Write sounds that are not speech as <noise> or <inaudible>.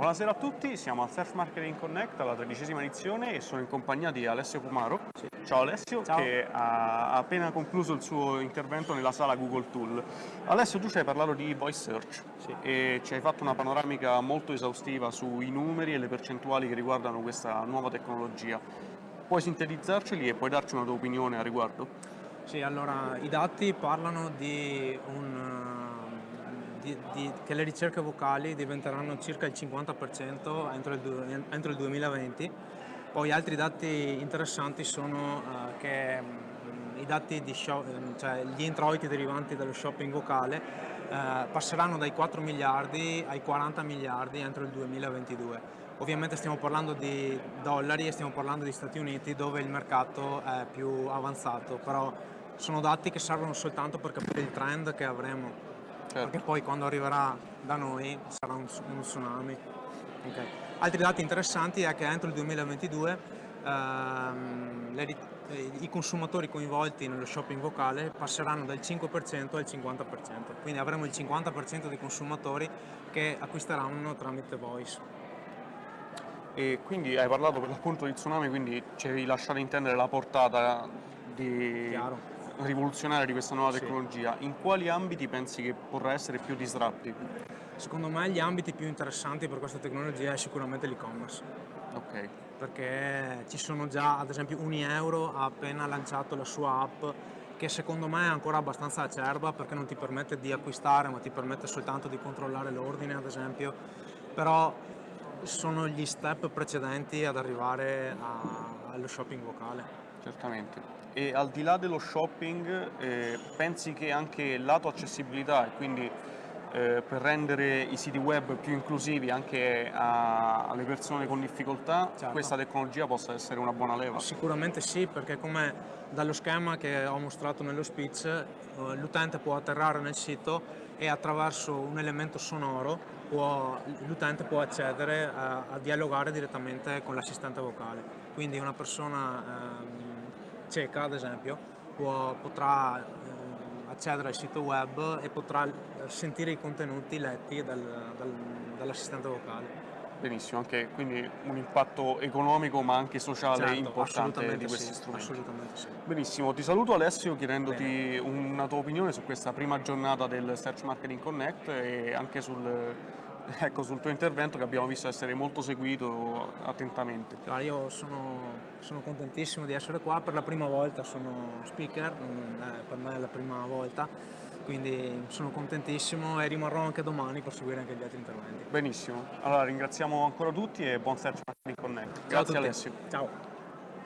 Buonasera a tutti, siamo al Search Marketing Connect alla tredicesima edizione e sono in compagnia di Alessio Pumaro. Sì. Ciao Alessio, Ciao. che ha appena concluso il suo intervento nella sala Google Tool. Alessio, tu ci hai parlato di voice search sì. e ci hai fatto una panoramica molto esaustiva sui numeri e le percentuali che riguardano questa nuova tecnologia. Puoi sintetizzarceli e puoi darci una tua opinione a riguardo? Sì, allora i dati parlano di un di, di, che le ricerche vocali diventeranno circa il 50% entro il, entro il, 2020. Poi altri dati interessanti sono uh, che um, i dati di shop, cioè gli introiti derivanti dallo shopping vocale uh, passeranno dai 4 miliardi ai 40 miliardi entro il 2022. Ovviamente stiamo parlando di dollari e stiamo parlando di Stati Uniti dove il mercato è più avanzato, però sono dati che servono soltanto per capire il trend che avremo certo. perché poi quando arriverà da noi sarà un, un tsunami. Okay. Altri dati interessanti è che entro il 2022 ehm, le, i consumatori coinvolti nello shopping vocale passeranno dal 5% al 50%, quindi avremo il 50% dei consumatori che acquisteranno tramite voice. E quindi hai parlato per l'appunto di tsunami, quindi ci hai lasciato intendere la portata di... Chiaro rivoluzionaria di questa nuova tecnologia, sì. in quali ambiti pensi che potrà essere più disruptive? Secondo me gli ambiti più interessanti per questa tecnologia è sicuramente l'e-commerce. Ok. Perché ci sono già, ad esempio, Unieuro ha appena lanciato la sua app che secondo me è ancora abbastanza acerba perché non ti permette di acquistare ma ti permette soltanto di controllare l'ordine ad esempio, però sono gli step precedenti ad arrivare a, allo shopping vocale. Certamente. E al di là dello shopping, eh, pensi che anche lato accessibilità e quindi eh, per rendere i siti web più inclusivi anche a, alle persone con difficoltà, certo. questa tecnologia possa essere una buona leva? Sicuramente sì, perché come dallo schema che ho mostrato nello speech, eh, l'utente può atterrare nel sito e attraverso un elemento sonoro l'utente può accedere a, a, dialogare direttamente con l'assistente vocale. Quindi una persona ehm, cieca ad esempio può, potrà eh, accedere al sito web e potrà eh, sentire i contenuti letti dal, dal, dall'assistente vocale. Benissimo, anche quindi un impatto economico ma anche sociale certo, importante di questi sì, strumenti. Assolutamente sì. Benissimo, ti saluto Alessio chiedendoti Bene. una tua opinione su questa prima giornata del Search Marketing Connect e anche sul <laughs> ecco, sul tuo intervento che abbiamo visto essere molto seguito attentamente. Allora, io sono, sono, contentissimo di essere qua, per la prima volta sono speaker, per me è la prima volta, quindi sono contentissimo e rimarrò anche domani per seguire anche gli altri interventi. Benissimo, allora ringraziamo ancora tutti e buon search marketing connect. Grazie Alessio. Ciao.